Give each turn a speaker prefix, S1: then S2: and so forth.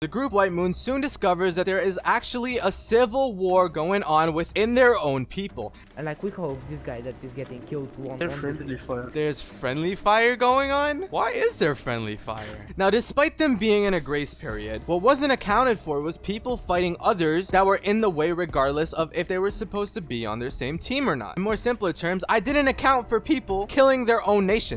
S1: The group White Moon soon discovers that there is actually a civil war going on within their own people.
S2: And like we hope this guy that is getting killed won't There's
S3: friendly fire.
S1: There's friendly fire going on? Why is there friendly fire? Now, despite them being in a grace period, what wasn't accounted for was people fighting others that were in the way regardless of if they were supposed to be on their same team or not. In more simpler terms, I didn't account for people killing their own nation.